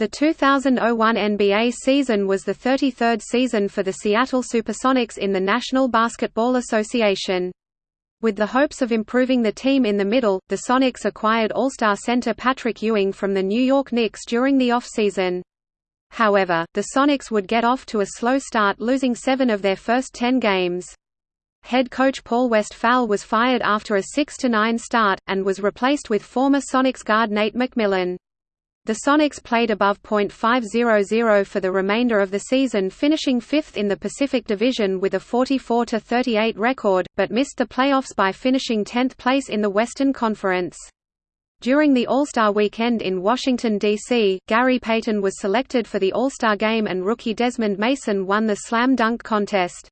The 2001 NBA season was the 33rd season for the Seattle Supersonics in the National Basketball Association. With the hopes of improving the team in the middle, the Sonics acquired All-Star center Patrick Ewing from the New York Knicks during the offseason. However, the Sonics would get off to a slow start losing seven of their first ten games. Head coach Paul Westphal was fired after a 6–9 start, and was replaced with former Sonics guard Nate McMillan. The Sonics played above .500 for the remainder of the season finishing fifth in the Pacific Division with a 44–38 record, but missed the playoffs by finishing 10th place in the Western Conference. During the All-Star Weekend in Washington, D.C., Gary Payton was selected for the All-Star Game and rookie Desmond Mason won the Slam Dunk Contest.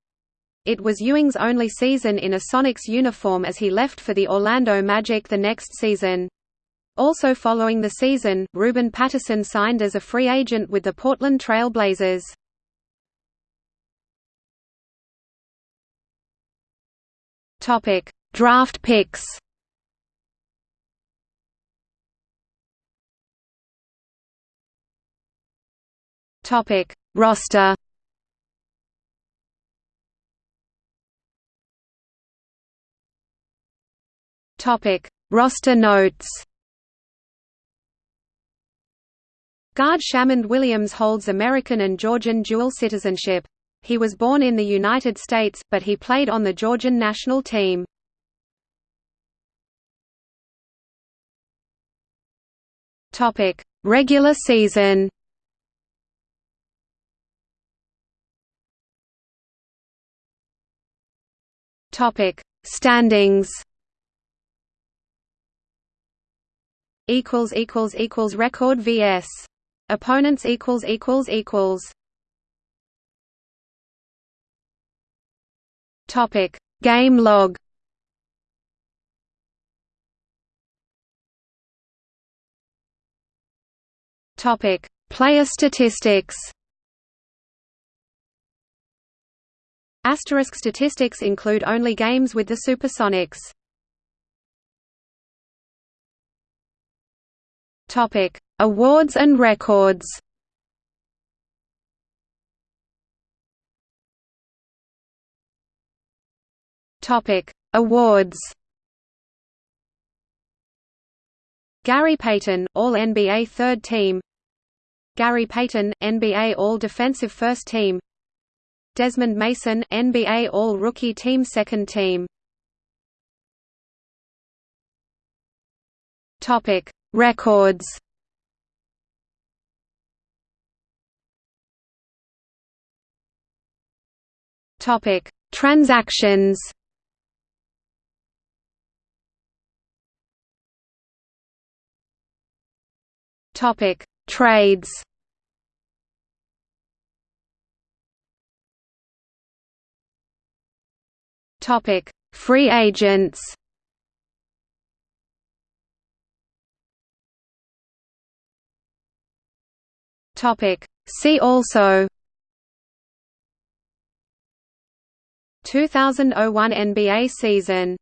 It was Ewing's only season in a Sonics uniform as he left for the Orlando Magic the next season. Also following the season, Ruben Patterson signed as a free agent with the Portland Trail Blazers. Topic: Draft picks. Topic: Roster. Topic: Roster notes. Guard Shamond Williams holds American and Georgian dual citizenship. He was born in the United States, but he played on the Georgian national team. Topic: Regular season. Topic: Standings. Equals equals equals record vs. Opponents equals equals equals. Topic: Game log. Topic: Player statistics. Asterisk statistics include only games with the Supersonics. Topic: Awards and records. Awards. Gary Payton, All-NBA Third Team. Gary Payton, NBA All-Defensive First Team. Desmond Mason, NBA All-Rookie Team Second Team. Records Topic: Transactions. Topic: Trades. Topic: Free agents. Topic. See also 2001 NBA season